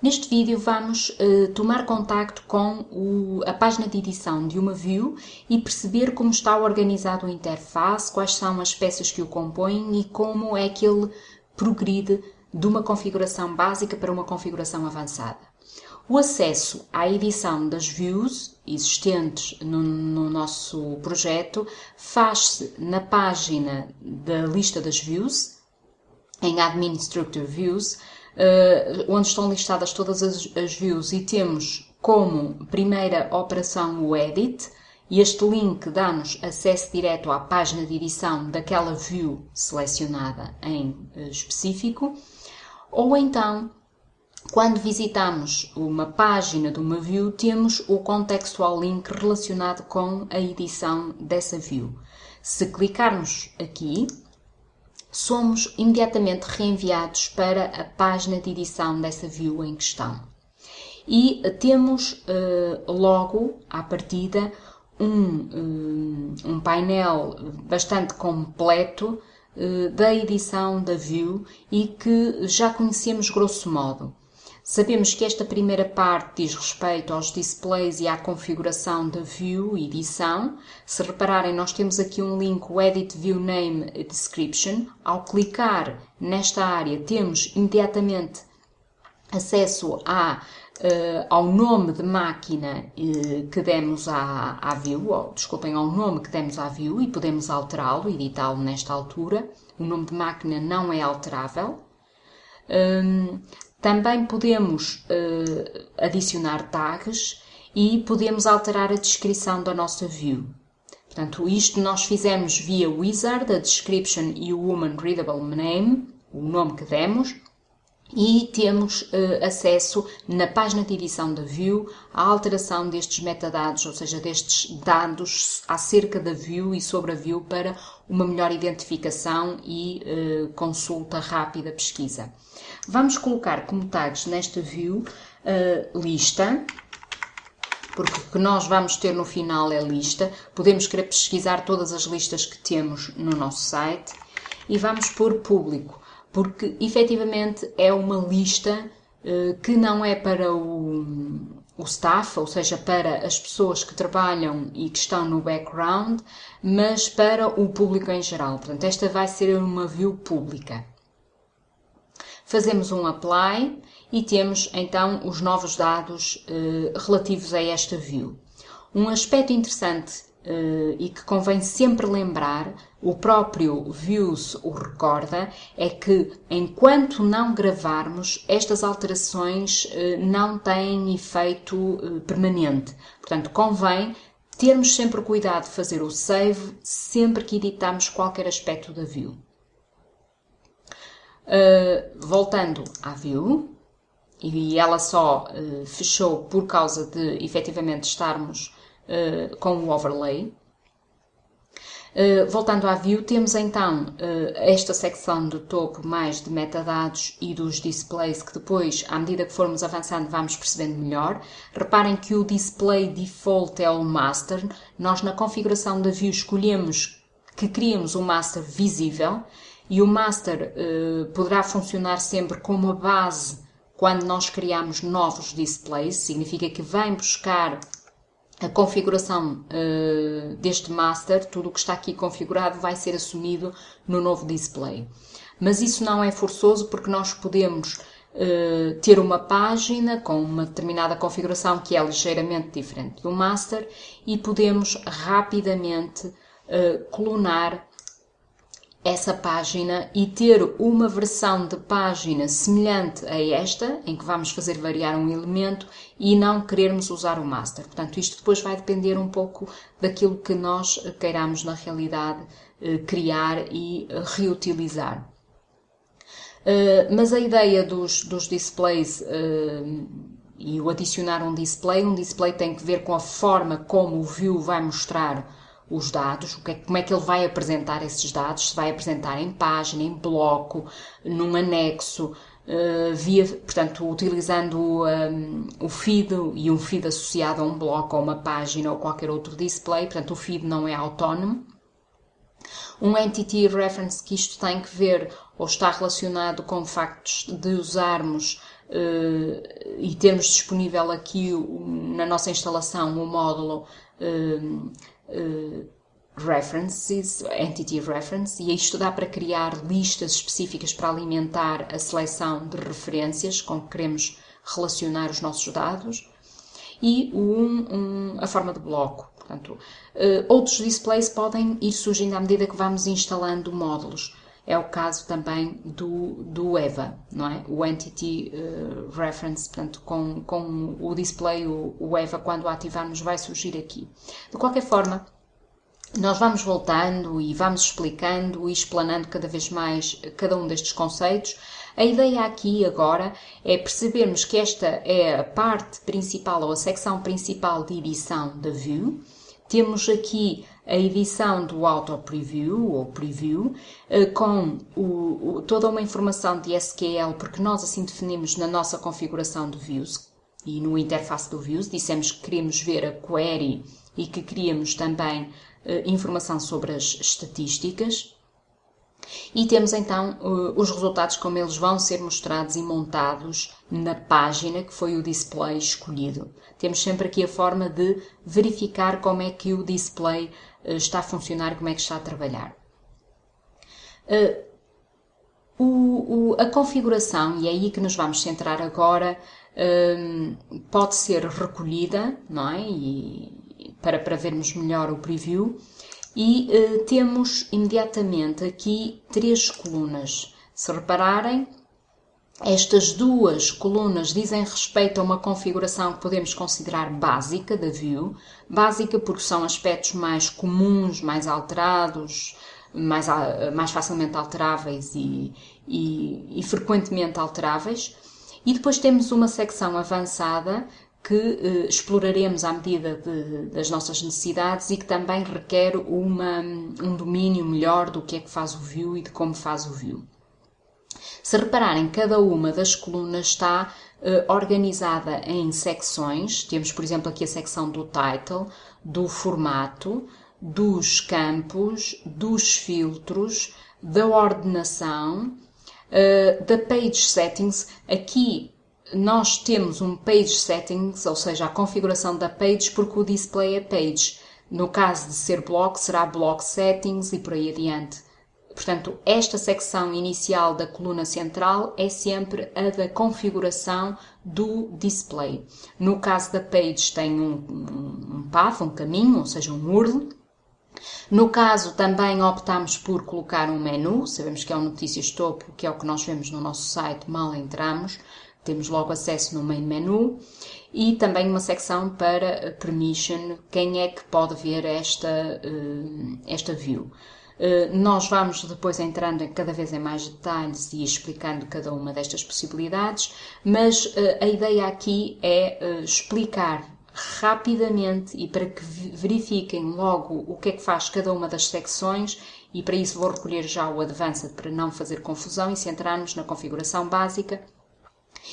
Neste vídeo vamos uh, tomar contacto com o, a página de edição de uma view e perceber como está organizado o interface, quais são as peças que o compõem e como é que ele progride de uma configuração básica para uma configuração avançada. O acesso à edição das views existentes no, no nosso projeto faz-se na página da lista das views, em Administrator Views, uh, onde estão listadas todas as, as views. E temos como primeira operação o edit, e este link dá-nos acesso direto à página de edição daquela view selecionada em uh, específico, ou então, quando visitamos uma página de uma view, temos o contextual link relacionado com a edição dessa view. Se clicarmos aqui, somos imediatamente reenviados para a página de edição dessa view em questão. E temos uh, logo, à partida, um, um, um painel bastante completo da edição da view e que já conhecemos grosso modo. Sabemos que esta primeira parte diz respeito aos displays e à configuração da view edição. Se repararem, nós temos aqui um link, o Edit View Name Description. Ao clicar nesta área, temos imediatamente acesso a, uh, ao nome de máquina uh, que demos à, à view, ou, desculpem, ao nome que demos à view e podemos alterá-lo, editá-lo nesta altura. O nome de máquina não é alterável. Um, também podemos uh, adicionar tags e podemos alterar a descrição da nossa view. Portanto, isto nós fizemos via Wizard, a description e o Human Readable Name, o nome que demos, e temos uh, acesso na página de edição da View à alteração destes metadados, ou seja, destes dados acerca da View e sobre a View para uma melhor identificação e uh, consulta rápida, pesquisa. Vamos colocar como tags nesta View uh, lista, porque o que nós vamos ter no final é lista. Podemos querer pesquisar todas as listas que temos no nosso site e vamos pôr público porque efetivamente é uma lista uh, que não é para o, o staff, ou seja, para as pessoas que trabalham e que estão no background, mas para o público em geral. Portanto, esta vai ser uma view pública. Fazemos um apply e temos então os novos dados uh, relativos a esta view. Um aspecto interessante uh, e que convém sempre lembrar, o próprio Views o recorda, é que enquanto não gravarmos, estas alterações uh, não têm efeito uh, permanente. Portanto, convém termos sempre cuidado de fazer o save sempre que editamos qualquer aspecto da view. Voltando à view, e ela só fechou por causa de efetivamente estarmos uh, com o overlay. Uh, voltando à view, temos então uh, esta secção do topo mais de metadados e dos displays que depois, à medida que formos avançando, vamos percebendo melhor. Reparem que o display default é o master. Nós na configuração da view escolhemos que criamos um master visível e o master uh, poderá funcionar sempre como a base quando nós criamos novos displays. Significa que vem buscar a configuração uh, deste master, tudo o que está aqui configurado vai ser assumido no novo display. Mas isso não é forçoso porque nós podemos uh, ter uma página com uma determinada configuração que é ligeiramente diferente do master e podemos rapidamente uh, clonar essa página e ter uma versão de página semelhante a esta, em que vamos fazer variar um elemento e não querermos usar o master. Portanto, isto depois vai depender um pouco daquilo que nós queiramos na realidade eh, criar e eh, reutilizar. Eh, mas a ideia dos, dos displays e o adicionar um display, um display tem que ver com a forma como o view vai mostrar os dados, é, como é que ele vai apresentar esses dados, se vai apresentar em página, em bloco, num anexo, uh, via, portanto, utilizando um, o feed e um feed associado a um bloco, ou uma página ou qualquer outro display, portanto, o feed não é autónomo. Um Entity Reference que isto tem que ver ou está relacionado com factos de usarmos e termos disponível aqui na nossa instalação o módulo References, Entity Reference, e isto dá para criar listas específicas para alimentar a seleção de referências com que queremos relacionar os nossos dados, e um, um, a forma de bloco. Portanto, uh, outros displays podem ir surgindo à medida que vamos instalando módulos. É o caso também do, do EVA, não é? O Entity uh, Reference, portanto, com, com o display, o, o EVA, quando ativarmos, vai surgir aqui. De qualquer forma, nós vamos voltando e vamos explicando e explanando cada vez mais cada um destes conceitos. A ideia aqui agora é percebermos que esta é a parte principal ou a secção principal de edição da View. Temos aqui a edição do Auto Preview ou Preview eh, com o, o, toda uma informação de SQL, porque nós assim definimos na nossa configuração de Views e no interface do Views. Dissemos que queríamos ver a query e que queríamos também eh, informação sobre as estatísticas. E temos então eh, os resultados como eles vão ser mostrados e montados na página que foi o display escolhido. Temos sempre aqui a forma de verificar como é que o display está a funcionar, como é que está a trabalhar. O, o, a configuração, e é aí que nos vamos centrar agora, pode ser recolhida, não é? E, para, para vermos melhor o preview. E temos imediatamente aqui três colunas. Se repararem, estas duas colunas dizem respeito a uma configuração que podemos considerar básica da view, básica porque são aspectos mais comuns, mais alterados, mais, mais facilmente alteráveis e, e, e frequentemente alteráveis. E depois temos uma secção avançada que eh, exploraremos à medida de, das nossas necessidades e que também requer uma, um domínio melhor do que é que faz o view e de como faz o view. Se repararem, cada uma das colunas está eh, organizada em secções. Temos, por exemplo, aqui a secção do title, do formato, dos campos, dos filtros, da ordenação, uh, da page settings. Aqui nós temos um page settings, ou seja, a configuração da page, porque o display é page. No caso de ser block, será block settings e por aí adiante. Portanto, esta secção inicial da coluna central é sempre a da configuração do display. No caso da page tem um, um, um path, um caminho, ou seja, um URL. No caso, também optamos por colocar um menu, sabemos que é o Notícias Topo, que é o que nós vemos no nosso site mal entramos. Temos logo acesso no main menu e também uma secção para permission, quem é que pode ver esta, eh, esta view. Eh, nós vamos depois entrando cada vez em mais detalhes e explicando cada uma destas possibilidades, mas eh, a ideia aqui é explicar rapidamente e para que verifiquem logo o que é que faz cada uma das secções e para isso vou recolher já o Advanced para não fazer confusão e centrarmos na configuração básica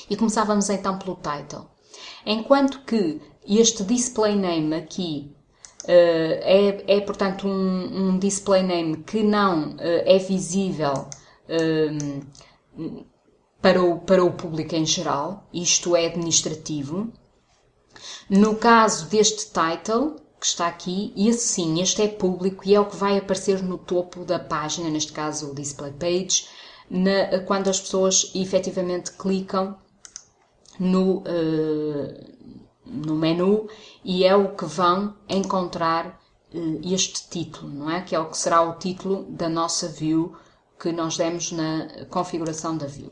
e começávamos então pelo title. Enquanto que este display name aqui é, é, portanto, um, um, display name que não uh, é visível uh, para, o, para o público em geral, isto é administrativo. No caso deste title, que está aqui, e assim, este é público e é o que vai aparecer no topo da página, neste caso o display page, na, quando as pessoas efetivamente clicam no, uh, no menu e é o que vão encontrar uh, este título, não é? Que é o que será o título da nossa view que nós demos na configuração da view.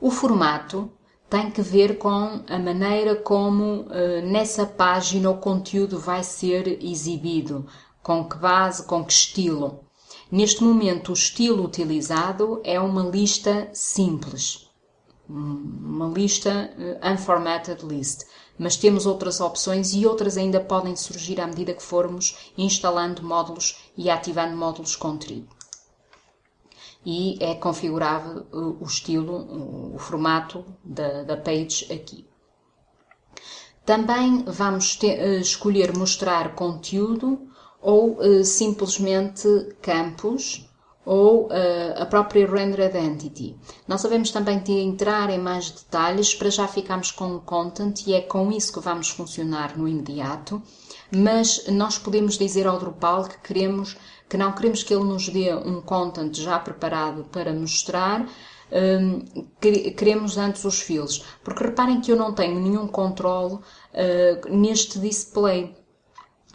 O formato tem que ver com a maneira como uh, nessa página o conteúdo vai ser exibido, com que base, com que estilo. Neste momento, o estilo utilizado é uma lista simples uma lista uh, unformatted list, mas temos outras opções e outras ainda podem surgir à medida que formos instalando módulos e ativando módulos com tribo. E é configurável uh, o estilo, o formato da, da page aqui. Também vamos ter, escolher mostrar conteúdo ou simplesmente campos ou uh, a própria rendered entity. Nós sabemos também de entrar em mais detalhes para já ficarmos com o content e é com isso que vamos funcionar no imediato, mas nós podemos dizer ao Drupal que queremos que não queremos que ele nos dê um content já preparado para mostrar, um, queremos antes os fields, porque reparem que eu não tenho nenhum controle uh, neste display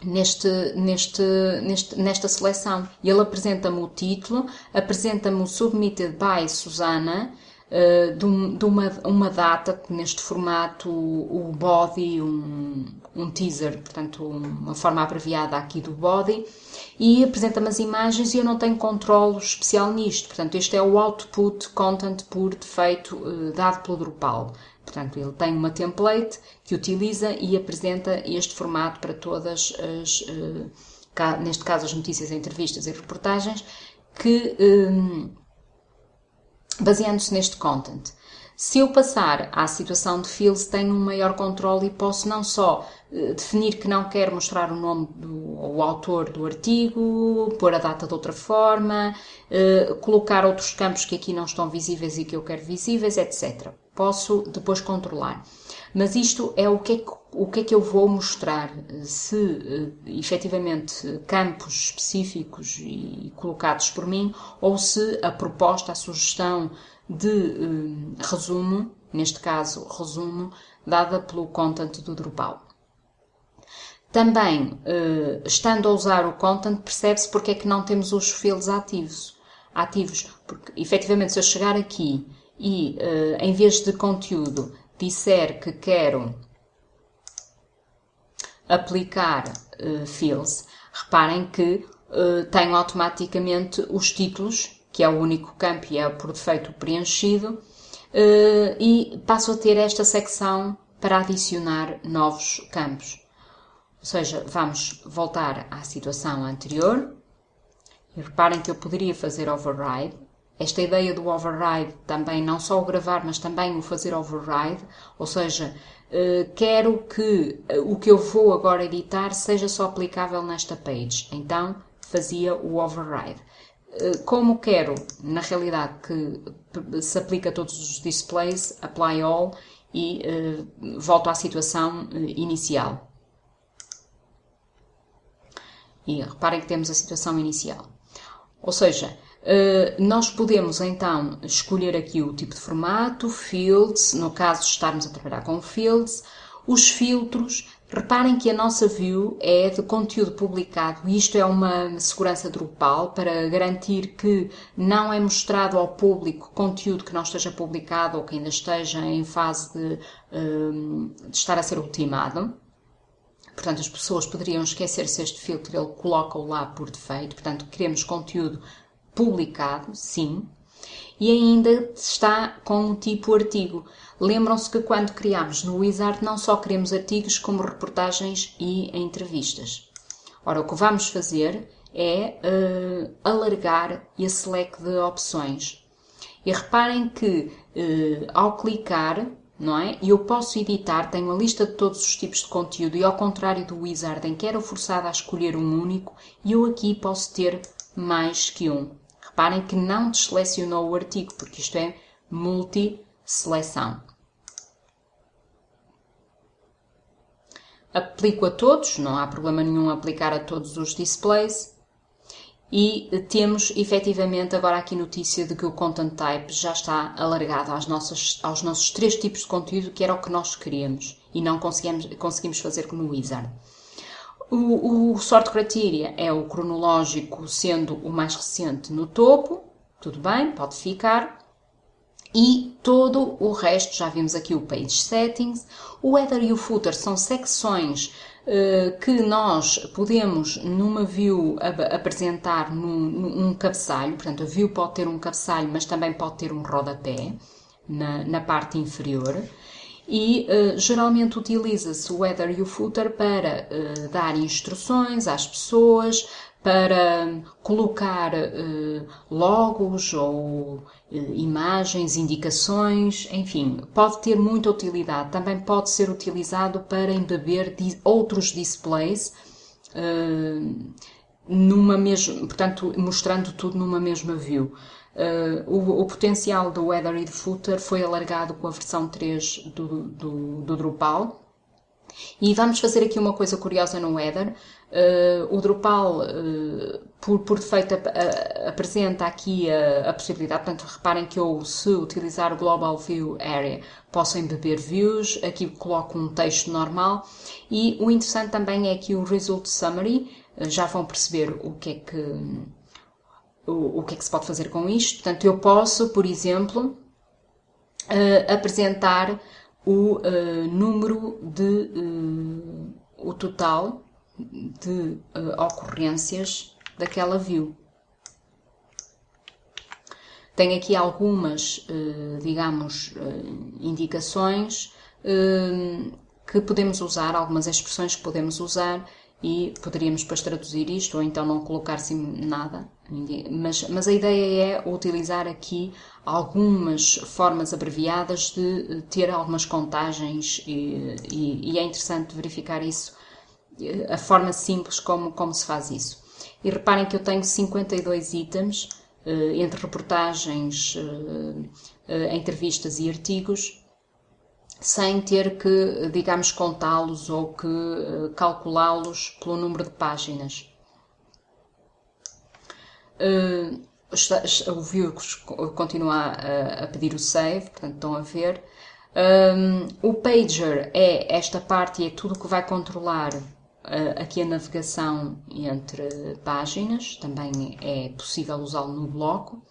neste, neste, neste, nesta seleção. Ele apresenta-me o título, apresenta-me o Submitted by Susana, uh, de, de, uma, uma data, neste formato, o, body, um, um teaser, portanto, uma forma abreviada aqui do body, e apresenta-me as imagens e eu não tenho controle especial nisto. Portanto, este é o output content por defeito uh, dado pelo Drupal. Portanto, ele tem uma template que utiliza e apresenta este formato para todas as, eh, neste caso, as notícias, entrevistas e reportagens, que eh, baseando-se neste content. Se eu passar à situação de fields, tenho um maior controle e posso não só eh, definir que não quero mostrar o nome do o autor do artigo, pôr a data de outra forma, colocar outros campos que aqui não estão visíveis e que eu quero visíveis, etc posso depois controlar. Mas isto é o que é que, o que, é que eu vou mostrar, se uh, efetivamente campos específicos e colocados por mim, ou se a proposta, a sugestão de uh, resumo, neste caso resumo, dada pelo content do Drupal. Também, uh, estando a usar o content, percebe-se porque é que não temos os fields ativos. ativos. Porque, efetivamente, se eu chegar aqui e uh, em vez de conteúdo disser que quero aplicar uh, fields, reparem que tenho automaticamente os títulos, que é o único campo e é por defeito preenchido, uh, e passo a ter esta secção para adicionar novos campos. Ou seja, vamos voltar à situação anterior. E reparem que eu poderia fazer override esta ideia do override também, não só o gravar, mas também o fazer override, ou seja, eh, quero que eh, o que eu vou agora editar seja só aplicável nesta page. Então, fazia o override. Eh, como quero, na realidade, que se aplica a todos os displays, apply all e volto à situação inicial. E reparem que temos a situação inicial. Ou seja, eh, nós podemos então escolher aqui o tipo de formato, fields, no caso estarmos a trabalhar com fields, os filtros. Reparem que a nossa view é de conteúdo publicado isto é uma segurança Drupal para garantir que não é mostrado ao público conteúdo que não esteja publicado ou que ainda esteja em fase de, eh, de estar a ser ultimado. Portanto, as pessoas poderiam esquecer-se este filtro, ele coloca-o lá por defeito. Portanto, queremos conteúdo publicado, sim, e ainda está com um tipo artigo. Lembram-se que quando criámos no Wizard não só queremos artigos como reportagens e entrevistas. Ora, o que vamos fazer é uh, alargar esse leque de opções. E reparem que uh, ao clicar, não é? Eu posso editar, tenho a lista de todos os tipos de conteúdo e ao contrário do Wizard em que era forçada a escolher um único, eu aqui posso ter mais que um. Reparem que não desselecionou o artigo, porque isto é multi-seleção. Aplico a todos, não há problema nenhum aplicar a todos os displays. E temos efetivamente agora aqui notícia de que o Content Type já está alargado às nossas, aos nossos três tipos de conteúdo, que era o que nós queríamos e não conseguimos, conseguimos fazer no Wizard. O, o sort criteria é o cronológico, sendo o mais recente no topo, tudo bem, pode ficar. E todo o resto, já vimos aqui o page settings, o header e o footer são secções uh, que nós podemos numa view ap apresentar num, num cabeçalho, portanto a view pode ter um cabeçalho, mas também pode ter um rodapé na, na parte inferior e uh, geralmente utiliza-se o header e o footer para uh, dar instruções às pessoas, para colocar uh, logos ou imagens, indicações, enfim, pode ter muita utilidade. Também pode ser utilizado para embeber outros displays numa mesma, portanto, mostrando tudo numa mesma view. Uh, o, o, potencial do header e do footer foi alargado com a versão 3 do, do, do Drupal. E vamos fazer aqui uma coisa curiosa no header. Uh, o Drupal, uh, por, por defeito, apresenta aqui a, a, possibilidade, portanto, reparem que eu, se utilizar o Global View Area, posso embeber views, aqui coloco um texto normal, e o interessante também é que o Result Summary, já vão perceber o que é que o, o que é que se pode fazer com isto. Portanto, eu posso, por exemplo, uh, apresentar o uh, número de uh, o total de ocorrências daquela view. Tenho aqui algumas, digamos, indicações que podemos usar, algumas expressões que podemos usar e poderíamos depois traduzir isto ou então não colocar assim nada. Mas, mas a ideia é utilizar aqui algumas formas abreviadas de ter algumas contagens e, e, e é interessante verificar isso, a forma simples como, como se faz isso. E reparem que eu tenho 52 itens eh, entre reportagens, eh, eh, entrevistas e artigos sem ter que, digamos, contá-los ou que calculá-los pelo número de páginas. Uh, o view continua a, a, pedir o save, portanto estão a ver. Um, o pager é esta parte e é tudo que vai controlar uh, aqui a navegação entre páginas, também é possível usá-lo no bloco.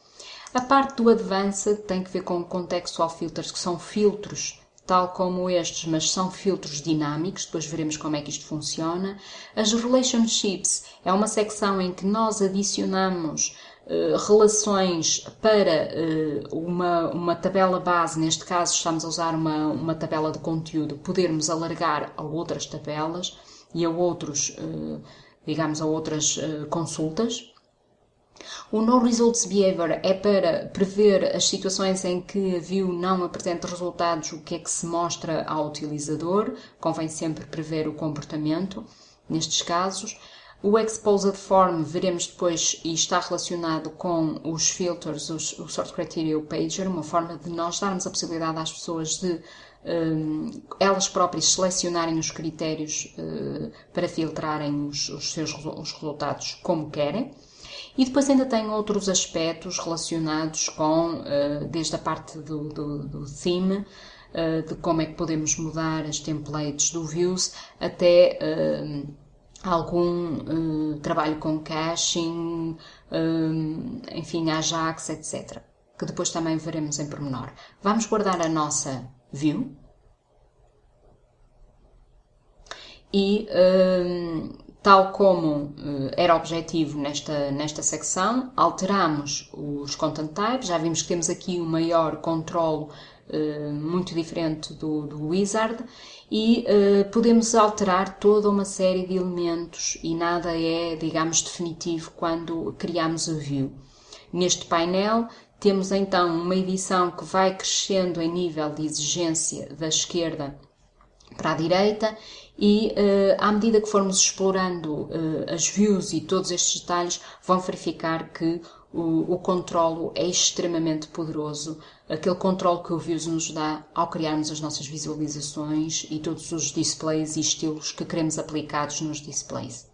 A parte do advanced tem que ver com contextual filters, que são filtros tal como estes, mas são filtros dinâmicos, depois veremos como é que isto funciona. As relationships é uma secção em que nós adicionamos uh, relações para uh, uma, uma tabela base, neste caso estamos a usar uma, uma tabela de conteúdo, podermos alargar a outras tabelas e a outros, uh, digamos, a outras consultas. O No Results Behavior é para prever as situações em que a view não apresenta resultados, o que é que se mostra ao utilizador. Convém sempre prever o comportamento nestes casos. O Exposed Form veremos depois e está relacionado com os filters, os, o Sort Criteria e o Pager, uma forma de nós darmos a possibilidade às pessoas de um, elas próprias selecionarem os critérios uh, para filtrarem os, os seus os resultados como querem. E depois ainda tem outros aspectos relacionados com, uh, desde a parte do, do, do theme, uh, de como é que podemos mudar as templates do Views, até uh, algum trabalho com caching, enfim, Ajax, etc. Que depois também veremos em pormenor. Vamos guardar a nossa view. E Tal como uh, era objetivo nesta, nesta secção, alteramos os content types, já vimos que temos aqui um maior controle uh, muito diferente do, do wizard e uh, podemos alterar toda uma série de elementos e nada é, digamos, definitivo quando criamos a view. Neste painel temos então uma edição que vai crescendo em nível de exigência da esquerda para a direita e uh, à medida que formos explorando uh, as views e todos estes detalhes, vão verificar que o, o controlo é extremamente poderoso, aquele controle que o Views nos dá ao criarmos as nossas visualizações e todos os displays e estilos que queremos aplicados nos displays.